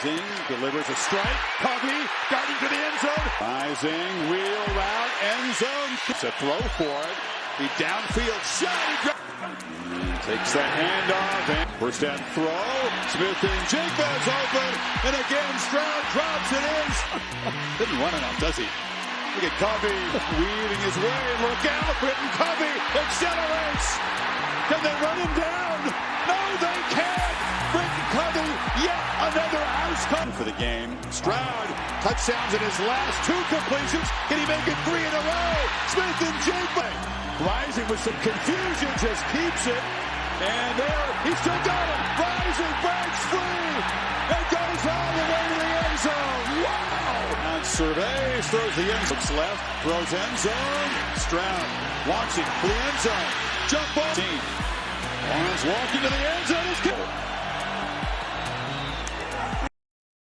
Rising delivers a strike. Covey darting to the end zone. Rising wheel route end zone. It's a throw for it. The downfield shot. Takes the handoff and first down throw. Smith-Njigba open, and again Stroud drops it in. Didn't run enough, does he? Look at Covey weaving his way. Look out, Britton Covey accelerates. Can they run him down? Yet another house for the game. Stroud touchdowns in his last two completions. Can he make it three in a row? Smith and Jacobs rising with some confusion, just keeps it. And there, he still got it. Rising breaks free and goes all the way to the end zone. Wow! And surveys, throws the end zone. left, throws end zone. Stroud launching the end zone. Jump ball. Team. Lawrence walking to the end zone. Good.